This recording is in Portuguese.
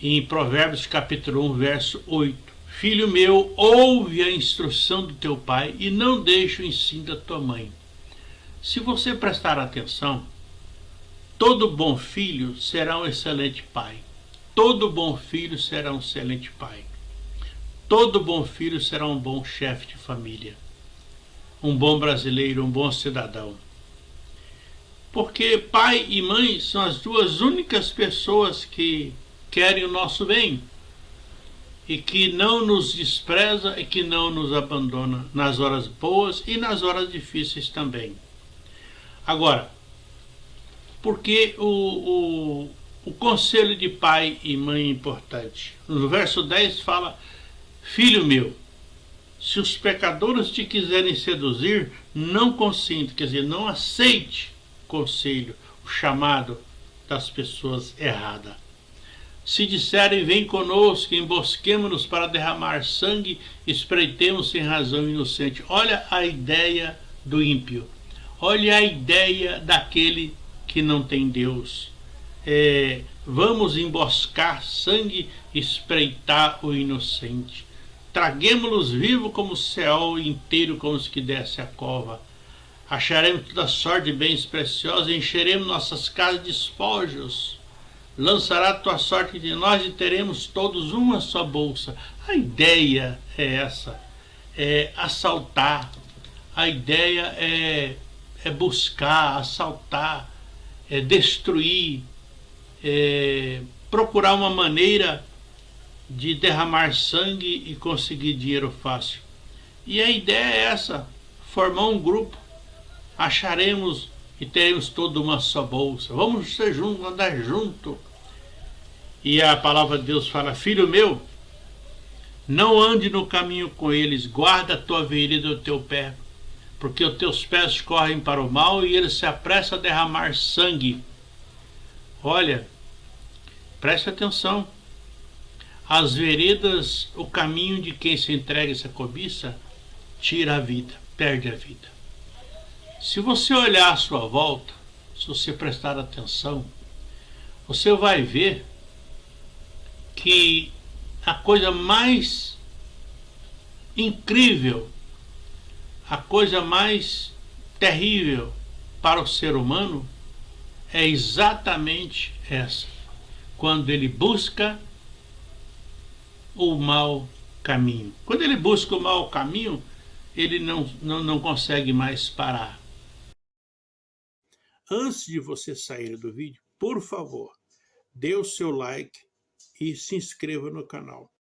em Provérbios capítulo 1, verso 8. Filho meu, ouve a instrução do teu pai e não deixe o ensino da tua mãe. Se você prestar atenção, todo bom filho será um excelente pai. Todo bom filho será um excelente pai. Todo bom filho será um bom chefe de família. Um bom brasileiro, um bom cidadão. Porque pai e mãe são as duas únicas pessoas que querem o nosso bem e que não nos despreza e que não nos abandona nas horas boas e nas horas difíceis também. Agora, porque o, o, o conselho de pai e mãe é importante? No verso 10 fala, Filho meu, se os pecadores te quiserem seduzir, não consinta, quer dizer, não aceite o conselho, o chamado das pessoas erradas. Se disserem, vem conosco, embosquemos-nos para derramar sangue, espreitemos sem razão inocente. Olha a ideia do ímpio. Olha a ideia daquele que não tem Deus. É, vamos emboscar sangue, espreitar o inocente. Traguemos-los vivos como o céu inteiro, como os que desce a cova. Acharemos toda sorte de bens preciosos, encheremos nossas casas de espojos lançará tua sorte de nós e teremos todos uma só bolsa. A ideia é essa, é assaltar, a ideia é, é buscar, assaltar, é destruir, é procurar uma maneira de derramar sangue e conseguir dinheiro fácil. E a ideia é essa, formar um grupo, acharemos e teremos toda uma só bolsa. Vamos ser juntos, andar junto. E a palavra de Deus fala, filho meu, não ande no caminho com eles, guarda a tua vereda do teu pé, porque os teus pés correm para o mal e eles se apressam a derramar sangue. Olha, preste atenção. As veredas, o caminho de quem se entrega essa cobiça, tira a vida, perde a vida. Se você olhar à sua volta, se você prestar atenção, você vai ver que a coisa mais incrível, a coisa mais terrível para o ser humano é exatamente essa. Quando ele busca o mau caminho. Quando ele busca o mau caminho, ele não, não, não consegue mais parar. Antes de você sair do vídeo, por favor, dê o seu like, e se inscreva no canal.